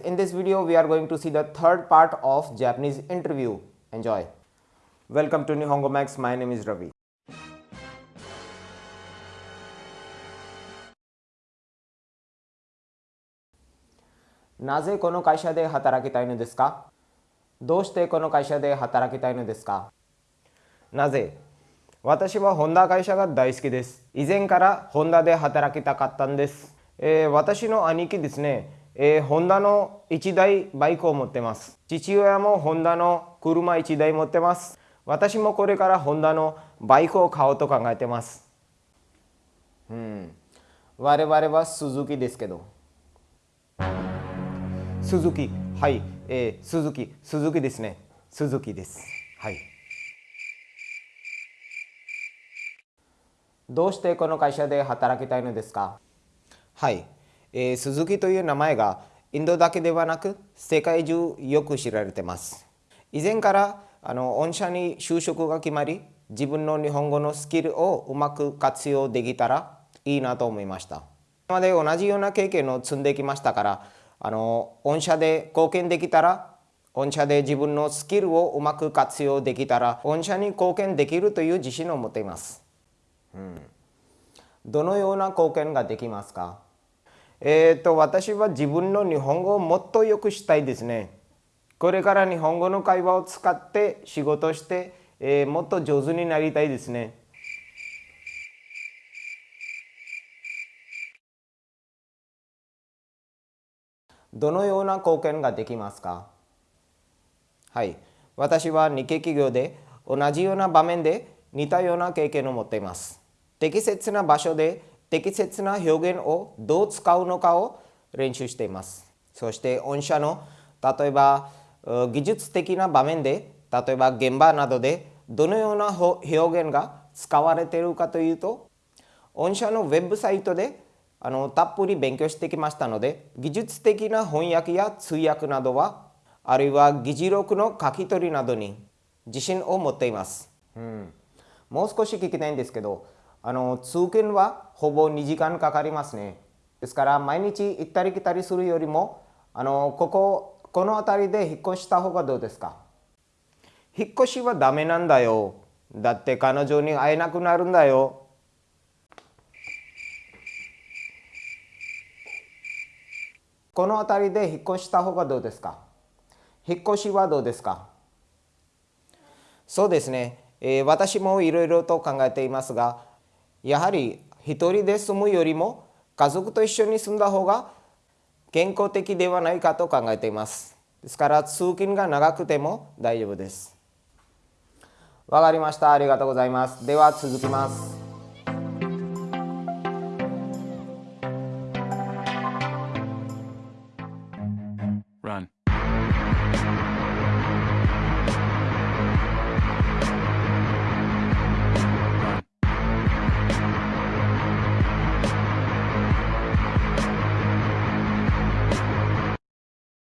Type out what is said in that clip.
in this video we are going to see the third part of Japanese interview. Enjoy. Welcome to Nihongo Max. My name is Ravi. なぜこの会社で働きたいのですかどうしてこの会社で働きたいのですかなぜ私はホンダ会社が大好きです。以前からホンダで働きたかったんです。えー、私の兄貴ですね、えー、ホンダの1台バイクを持ってます。父親もホンダの車1台持ってます。私もこれからホンダのバイクを買おうと考えてます。うん。我々はスズキですけど。スズキ。はい。えー、スズキ。スズキですね。スズキです。はい。どうしてこの会社で働きたいのですか？はい、えー、鈴木という名前がインドだけではなく世界中よく知られています。以前からあの御社に就職が決まり自分の日本語のスキルをうまく活用できたらいいなと思いました。今まで同じような経験を積んできましたからあの御社で貢献できたら御社で自分のスキルをうまく活用できたら御社に貢献できるという自信を持っています。うん、どのような貢献ができますか？えっ、と私は自分の日本語をもっとよくしたいですね。これから日本語の会話を使って仕事して、えー、もっと上手になりたいですね。どのような貢献ができますか？はい。私は日系企業で同じような場面で似たような経験を持っています。適切な場所で適切な表現をどう使うのかを練習しています。そして御社の例えば技術的な場面で例えば現場などでどのような表現が使われているかというと御社のウェブサイトであのたっぷり勉強してきましたので技術的な翻訳や通訳などはあるいは議事録の書き取りなどに自信を持っています。うん、もう少し聞きたいんですけどあの通勤はほぼ2時間かかりますね。ですから毎日行ったり来たりするよりもあのこここの辺りで引っ越した方がどうですか？引っ越しはダメなんだよ。だって彼女に会えなくなるんだよ。この辺りで引っ越した方がどうですか？引っ越しはどうですか？そうですね、えー、私もいろいろと考えていますがやはり一人で住むよりも家族と一緒に住んだ方が健康的ではないかと考えています。ですから通勤が長くても大丈夫です。わかりました。ありがとうございます。では続きます。